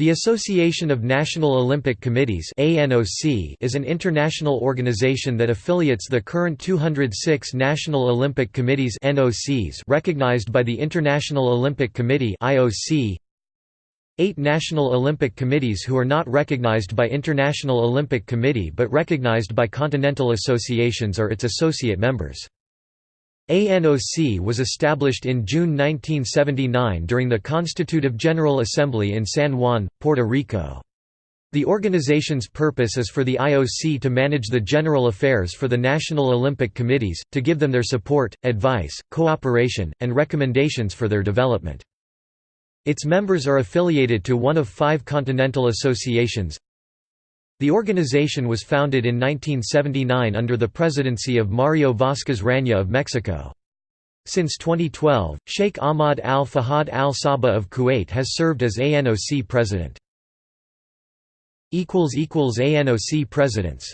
The Association of National Olympic Committees is an international organization that affiliates the current 206 National Olympic Committees recognized by the International Olympic Committee Eight National Olympic Committees who are not recognized by International Olympic Committee but recognized by continental associations are its associate members. ANOC was established in June 1979 during the Constitutive General Assembly in San Juan, Puerto Rico. The organization's purpose is for the IOC to manage the general affairs for the National Olympic Committees, to give them their support, advice, cooperation, and recommendations for their development. Its members are affiliated to one of five continental associations, the organization was founded in 1979 under the presidency of Mario Vázquez Raña of Mexico. Since 2012, Sheikh Ahmad al-Fahad al-Sabah of Kuwait has served as ANOC president. ANOC presidents